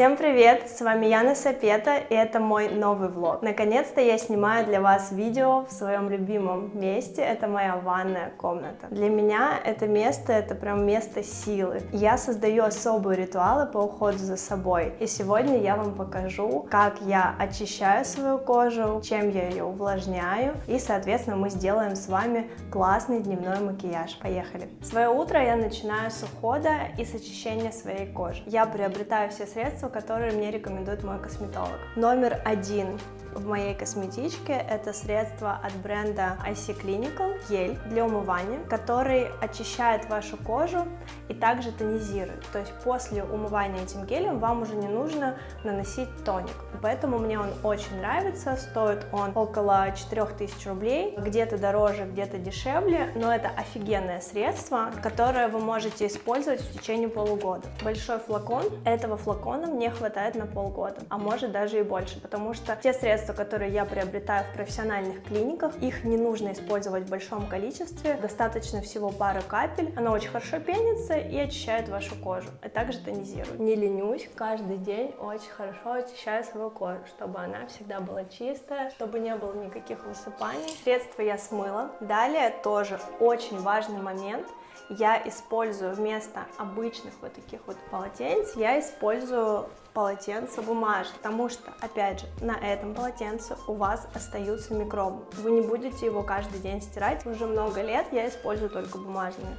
Всем привет! С вами Яна Сапета и это мой новый влог. Наконец-то я снимаю для вас видео в своем любимом месте. Это моя ванная комната. Для меня это место, это прям место силы. Я создаю особые ритуалы по уходу за собой. И сегодня я вам покажу, как я очищаю свою кожу, чем я ее увлажняю. И, соответственно, мы сделаем с вами классный дневной макияж. Поехали! Свое утро я начинаю с ухода и с очищения своей кожи. Я приобретаю все средства, которые мне рекомендует мой косметолог. Номер один в моей косметичке это средство от бренда IC Clinical, гель для умывания, который очищает вашу кожу и также тонизирует. То есть после умывания этим гелем вам уже не нужно наносить тоник. Поэтому мне он очень нравится, стоит он около 4000 рублей, где-то дороже, где-то дешевле, но это офигенное средство, которое вы можете использовать в течение полугода. Большой флакон, этого флакона мне хватает на полгода, а может даже и больше, потому что те средства, средства, которые я приобретаю в профессиональных клиниках, их не нужно использовать в большом количестве, достаточно всего пары капель. Она очень хорошо пенится и очищает вашу кожу, а также тонизирует. Не ленюсь, каждый день очень хорошо очищаю свою кожу, чтобы она всегда была чистая, чтобы не было никаких высыпаний. Средства я смыла. Далее тоже очень важный момент – я использую вместо обычных вот таких вот полотенец, я использую полотенце бумажное, потому что, опять же, на этом полотенце у вас остаются микробы. Вы не будете его каждый день стирать, уже много лет я использую только бумажные.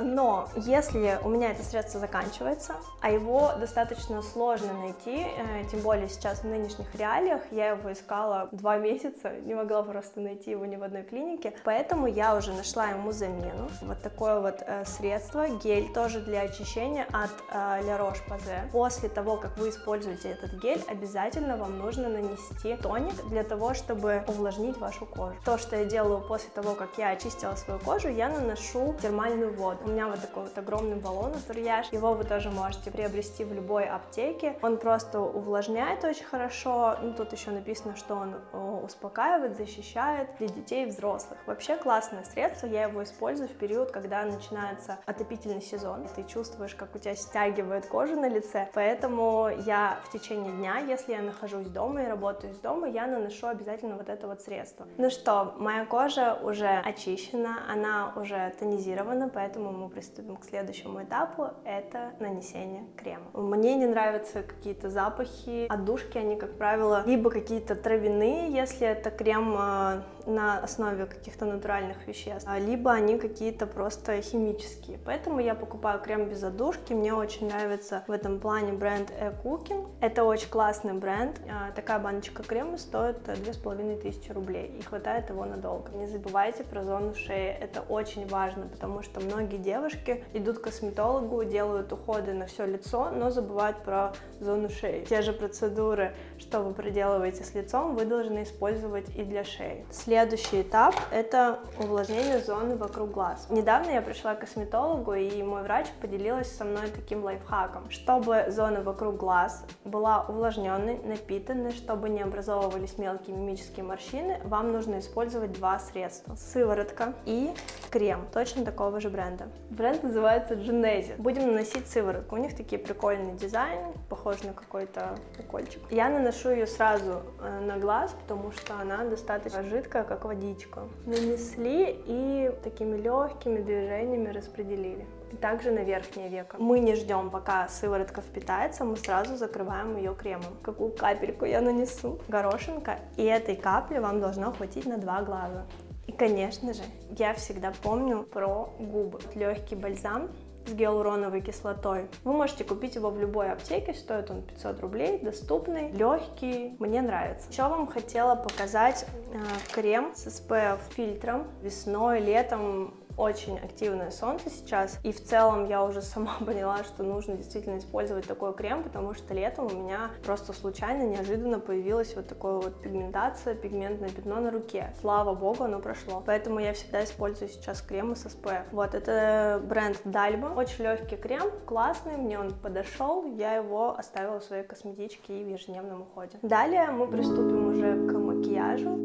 Но если у меня это средство заканчивается, а его достаточно сложно найти, э, тем более сейчас в нынешних реалиях, я его искала два месяца, не могла просто найти его ни в одной клинике, поэтому я уже нашла ему замену. Вот такое вот э, средство, гель тоже для очищения от э, La Roche-Posay. После того, как вы используете этот гель, обязательно вам нужно нанести тоник для того, чтобы увлажнить вашу кожу. То, что я делаю после того, как я очистила свою кожу, я наношу термальную воду. У меня вот такой вот огромный баллон Турьяж, его вы тоже можете приобрести в любой аптеке. Он просто увлажняет очень хорошо, ну тут еще написано, что он э, успокаивает, защищает для детей и взрослых. Вообще классное средство, я его использую в период, когда начинается отопительный сезон. Ты чувствуешь, как у тебя стягивает кожу на лице, поэтому я в течение дня, если я нахожусь дома и работаю из дома, я наношу обязательно вот это вот средство. Ну что, моя кожа уже очищена, она уже тонизирована, поэтому поэтому мы приступим к следующему этапу, это нанесение крема. Мне не нравятся какие-то запахи, отдушки, они, как правило, либо какие-то травяные, если это крем а, на основе каких-то натуральных веществ, а, либо они какие-то просто химические. Поэтому я покупаю крем без отдушки, мне очень нравится в этом плане бренд E-Cooking. Это очень классный бренд, а, такая баночка крема стоит 2500 рублей и хватает его надолго. Не забывайте про зону шеи, это очень важно, потому что многие многие девушки идут к косметологу, делают уходы на все лицо, но забывают про зону шеи. Те же процедуры, что вы проделываете с лицом, вы должны использовать и для шеи. Следующий этап – это увлажнение зоны вокруг глаз. Недавно я пришла к косметологу, и мой врач поделилась со мной таким лайфхаком. Чтобы зона вокруг глаз была увлажненной, напитанной, чтобы не образовывались мелкие мимические морщины, вам нужно использовать два средства. Сыворотка и крем, точно такого же бренда бренда. Бренд называется Genesis. Будем наносить сыворотку. У них такие прикольный дизайн, похож на какой-то укольчик. Я наношу ее сразу э, на глаз, потому что она достаточно жидкая, как водичка. Нанесли и такими легкими движениями распределили. И также на верхнее веко. Мы не ждем, пока сыворотка впитается, мы сразу закрываем ее кремом. Какую капельку я нанесу? Горошинка. И этой капли вам должно хватить на два глаза. И, конечно же, я всегда помню про губы. Легкий бальзам с гиалуроновой кислотой. Вы можете купить его в любой аптеке, стоит он 500 рублей, доступный, легкий, мне нравится. Еще вам хотела показать э, крем с SPF фильтром. Весной, летом очень активное солнце сейчас, и в целом я уже сама поняла, что нужно действительно использовать такой крем, потому что летом у меня просто случайно, неожиданно появилась вот такая вот пигментация, пигментное пятно на руке. Слава богу, оно прошло. Поэтому я всегда использую сейчас кремы с SPF. Вот, это бренд Dalma, очень легкий крем, классный, мне он подошел, я его оставила в своей косметичке и в ежедневном уходе. Далее мы приступим уже к макияжу.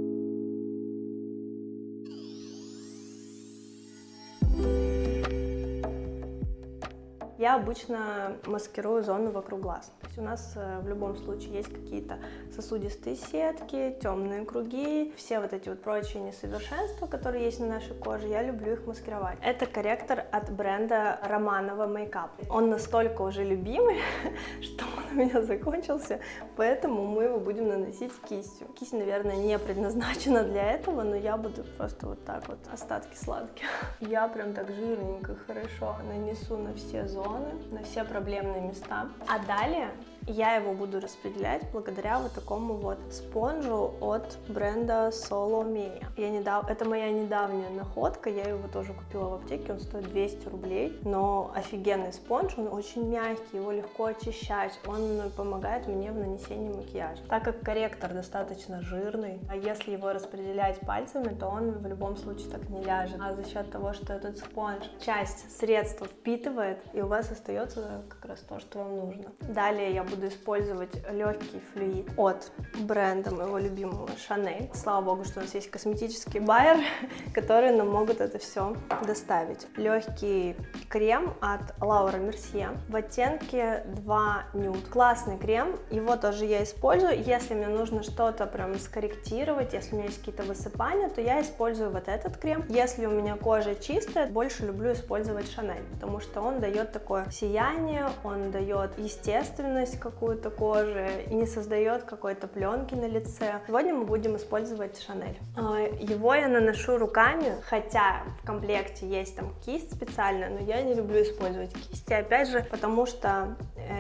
Я обычно маскирую зону вокруг глаз. То есть у нас э, в любом случае есть какие-то сосудистые сетки, темные круги, все вот эти вот прочие несовершенства, которые есть на нашей коже, я люблю их маскировать. Это корректор от бренда Романова Makeup. Он настолько уже любимый, что он у меня закончился, поэтому мы его будем наносить кистью. Кисть, наверное, не предназначена для этого, но я буду просто вот так вот остатки сладких. Я прям так жирненько, хорошо нанесу на все зоны, на все проблемные места. А далее я его буду распределять благодаря вот такому вот спонжу от бренда Solomea. Я недав... Это моя недавняя находка, я его тоже купила в аптеке, он стоит 200 рублей, но офигенный спонж, он очень мягкий, его легко очищать, он помогает мне в нанесении макияжа. Так как корректор достаточно жирный, а если его распределять пальцами, то он в любом случае так не ляжет. А за счет того, что этот спонж часть средства впитывает, и у вас остается как раз то, что вам нужно. Далее я буду использовать легкий флюид от бренда моего любимого Chanel. Слава богу, что у нас есть косметический байер, которые нам могут это все доставить. Легкий крем от Laura Mercier в оттенке 2 Nude. Классный крем, его тоже я использую. Если мне нужно что-то прям скорректировать, если у меня есть какие-то высыпания, то я использую вот этот крем. Если у меня кожа чистая, больше люблю использовать Chanel, потому что он дает такое сияние, он дает естественность, какую-то кожи и не создает какой-то пленки на лице. Сегодня мы будем использовать Шанель. А, его я наношу руками, хотя в комплекте есть там кисть специальная, но я не люблю использовать кисти, опять же, потому что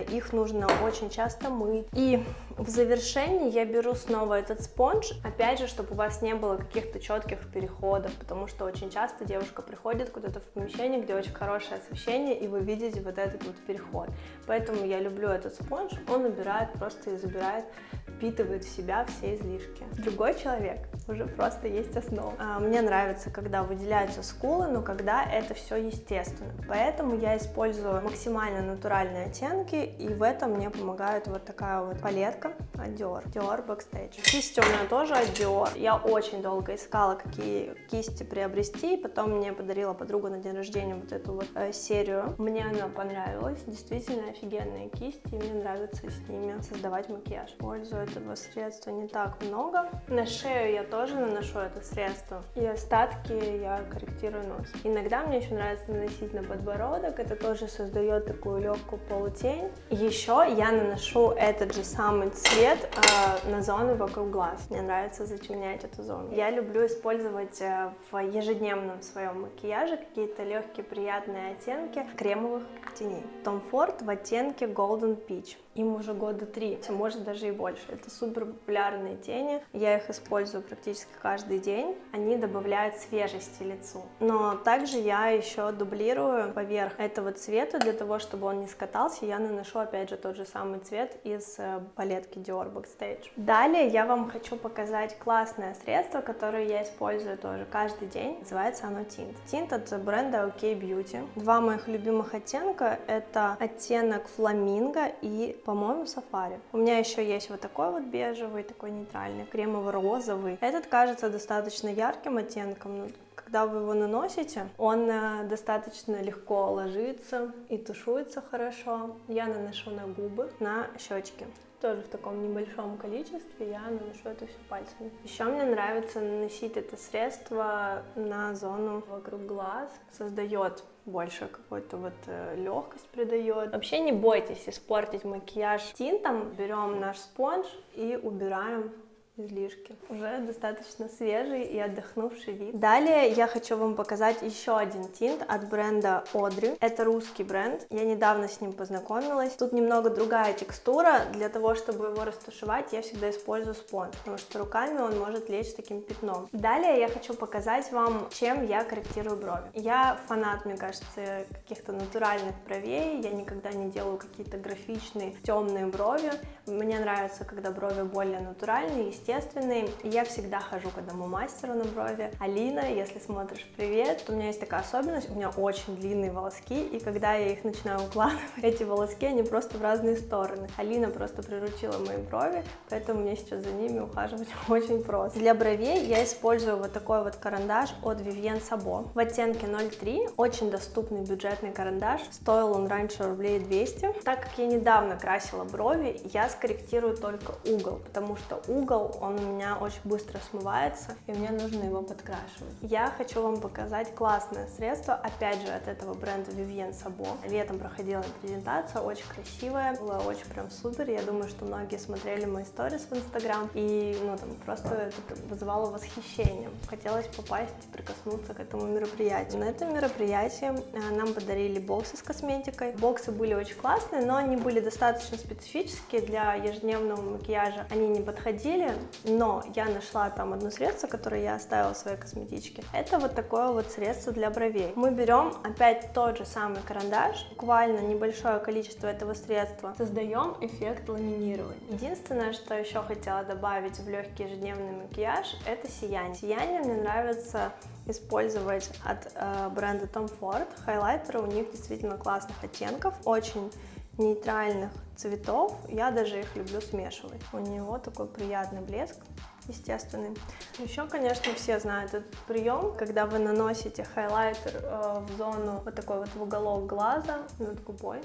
их нужно очень часто мыть. И в завершении я беру снова этот спонж, опять же, чтобы у вас не было каких-то четких переходов, потому что очень часто девушка приходит куда-то в помещение, где очень хорошее освещение, и вы видите вот этот вот переход. Поэтому я люблю этот спонж, он убирает просто и забирает, впитывает в себя все излишки. Другой человек уже просто есть основа. А, мне нравится, когда выделяются скулы, но когда это все естественно. Поэтому я использую максимально натуральные оттенки, и в этом мне помогает вот такая вот палетка от Dior. Dior Backstage. Кисти у меня тоже от Dior. Я очень долго искала, какие кисти приобрести, потом мне подарила подруга на день рождения вот эту вот э, серию. Мне она понравилась, действительно офигенные кисти, и мне нравится с ними создавать макияж. Пользую этого средства не так много. На шею я тоже наношу это средство, и остатки я корректирую нос. Иногда мне еще нравится наносить на подбородок, это тоже создает такую легкую полутень. Еще я наношу этот же самый цвет э, на зону вокруг глаз. Мне нравится затемнять эту зону. Я люблю использовать э, в ежедневном своем макияже какие-то легкие приятные оттенки кремовых теней. Tom Ford в оттенке Golden Peach. Им уже года три, может даже и больше. Это супер популярные тени. Я их использую практически каждый день. Они добавляют свежести лицу. Но также я еще дублирую поверх этого цвета для того, чтобы он не скатался. Я наношу опять же тот же самый цвет из э, палетки Dior Backstage. Далее я вам хочу показать классное средство, которое я использую тоже каждый день. Называется оно Tint. Tint от бренда OK Beauty. Два моих любимых оттенка это оттенок фламинго и по-моему, сафари. У меня еще есть вот такой вот бежевый, такой нейтральный, кремово-розовый. Этот кажется достаточно ярким оттенком, но когда вы его наносите, он э, достаточно легко ложится и тушуется хорошо. Я наношу на губы, на щечки тоже в таком небольшом количестве, я наношу это все пальцами. Еще мне нравится наносить это средство на зону вокруг глаз, создает больше какой-то вот э, легкость придает. Вообще не бойтесь испортить макияж тинтом, берем наш спонж и убираем излишки. Уже достаточно свежий и отдохнувший вид. Далее я хочу вам показать еще один тинт от бренда Audrey. Это русский бренд. Я недавно с ним познакомилась. Тут немного другая текстура. Для того, чтобы его растушевать, я всегда использую спонж, потому что руками он может лечь таким пятном. Далее я хочу показать вам, чем я корректирую брови. Я фанат, мне кажется, каких-то натуральных бровей. Я никогда не делаю какие-то графичные темные брови. Мне нравится, когда брови более натуральные, естественные естественный. Я всегда хожу к одному мастеру на брови. Алина, если смотришь, привет. У меня есть такая особенность, у меня очень длинные волоски, и когда я их начинаю укладывать, эти волоски, они просто в разные стороны. Алина просто приручила мои брови, поэтому мне сейчас за ними ухаживать очень просто. Для бровей я использую вот такой вот карандаш от Vivienne Sabo в оттенке 03. Очень доступный бюджетный карандаш. Стоил он раньше рублей 200. Так как я недавно красила брови, я скорректирую только угол, потому что угол, он у меня очень быстро смывается, и мне нужно его подкрашивать. Я хочу вам показать классное средство, опять же, от этого бренда Vivienne Sabo. Летом проходила презентация, очень красивая, было очень прям супер. Я думаю, что многие смотрели мои сторис в Инстаграм, и ну там просто это вызывало восхищение. Хотелось попасть и прикоснуться к этому мероприятию. На этом мероприятии э, нам подарили боксы с косметикой. Боксы были очень классные, но они были достаточно специфические для ежедневного макияжа. Они не подходили, но я нашла там одно средство, которое я оставила в своей косметичке. Это вот такое вот средство для бровей. Мы берем опять тот же самый карандаш, буквально небольшое количество этого средства, создаем эффект ламинирования. Единственное, что еще хотела добавить в легкий ежедневный макияж, это сияние. Сияние мне нравится использовать от э, бренда Tom Ford. Хайлайтеры у них действительно классных оттенков, очень нейтральных цветов. Я даже их люблю смешивать. У него такой приятный блеск естественный. Еще, конечно, все знают этот прием, когда вы наносите хайлайтер э, в зону вот такой вот в уголок глаза над губой,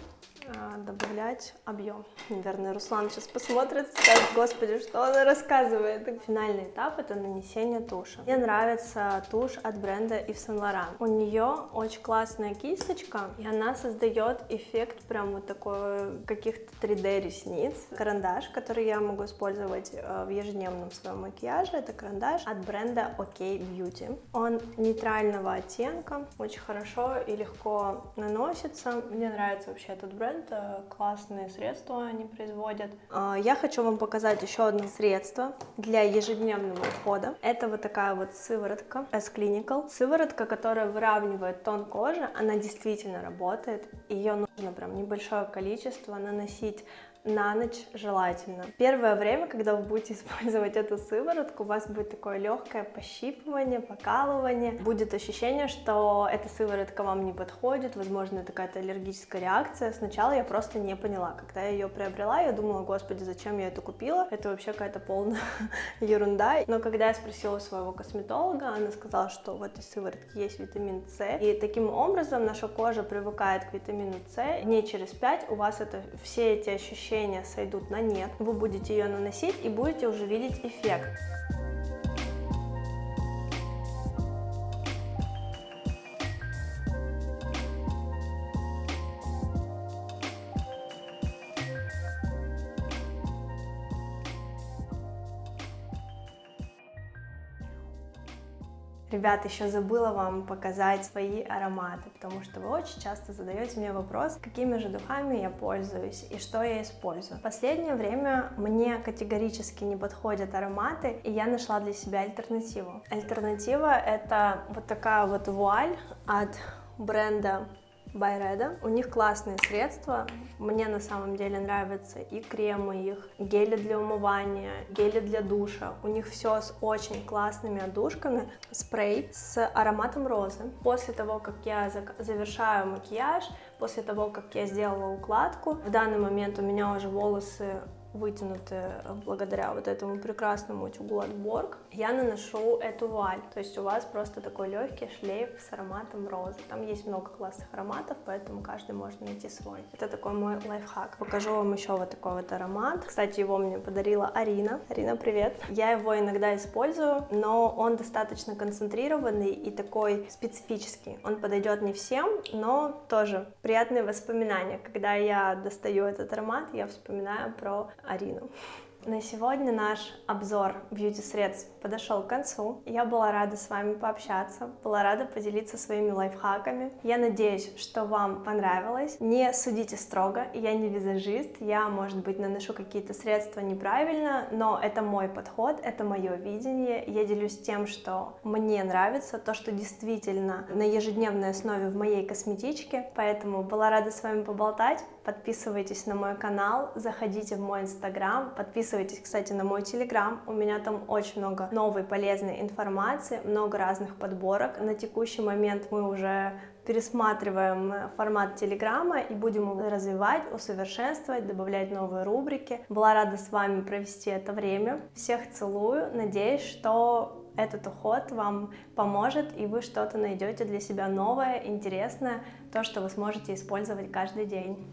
добавлять объем. Наверное, Руслан сейчас посмотрит, скажет, господи, что она рассказывает. Финальный этап это нанесение туши. Мне нравится тушь от бренда Yves Saint Laurent. У нее очень классная кисточка, и она создает эффект прям вот такой каких-то 3D ресниц. Карандаш, который я могу использовать э, в ежедневном своем макияжа. Это карандаш от бренда OK Beauty. Он нейтрального оттенка, очень хорошо и легко наносится. Мне нравится вообще этот бренд, э, классные средства они производят. А, я хочу вам показать еще одно средство для ежедневного ухода. Это вот такая вот сыворотка S-Clinical. Сыворотка, которая выравнивает тон кожи, она действительно работает. Ее нужно прям небольшое количество наносить на ночь желательно. Первое время, когда вы будете использовать эту сыворотку, у вас будет такое легкое пощипывание, покалывание. Будет ощущение, что эта сыворотка вам не подходит, возможно, это какая-то аллергическая реакция. Сначала я просто не поняла. Когда я ее приобрела, я думала, господи, зачем я это купила? Это вообще какая-то полная ерунда. Но когда я спросила своего косметолога, она сказала, что в этой сыворотке есть витамин С. И таким образом наша кожа привыкает к витамину С. Дней через 5 у вас это все эти ощущения ощущения сойдут на нет, вы будете ее наносить и будете уже видеть эффект. Ребят, еще забыла вам показать свои ароматы, потому что вы очень часто задаете мне вопрос, какими же духами я пользуюсь и что я использую. В последнее время мне категорически не подходят ароматы, и я нашла для себя альтернативу. Альтернатива это вот такая вот вуаль от бренда Байреда. У них классные средства. Мне на самом деле нравятся и кремы их, гели для умывания, гели для душа. У них все с очень классными отдушками. Спрей с ароматом розы. После того, как я завершаю макияж, после того, как я сделала укладку, в данный момент у меня уже волосы вытянутые благодаря вот этому прекрасному утюгу от Borg, я наношу эту вуаль. То есть у вас просто такой легкий шлейф с ароматом розы. Там есть много классных ароматов, поэтому каждый может найти свой. Это такой мой лайфхак. Покажу вам еще вот такой вот аромат. Кстати, его мне подарила Арина. Арина, привет. Я его иногда использую, но он достаточно концентрированный и такой специфический. Он подойдет не всем, но тоже приятные воспоминания. Когда я достаю этот аромат, я вспоминаю про Арину. На сегодня наш обзор бьюти-средств подошел к концу. Я была рада с вами пообщаться, была рада поделиться своими лайфхаками. Я надеюсь, что вам понравилось. Не судите строго, я не визажист, я, может быть, наношу какие-то средства неправильно, но это мой подход, это мое видение. Я делюсь тем, что мне нравится, то, что действительно на ежедневной основе в моей косметичке, поэтому была рада с вами поболтать. Подписывайтесь на мой канал, заходите в мой инстаграм, подписывайтесь, кстати, на мой телеграм, у меня там очень много новой полезной информации, много разных подборок, на текущий момент мы уже пересматриваем формат Телеграма и будем его развивать, усовершенствовать, добавлять новые рубрики. Была рада с вами провести это время. Всех целую, надеюсь, что этот уход вам поможет, и вы что-то найдете для себя новое, интересное, то, что вы сможете использовать каждый день.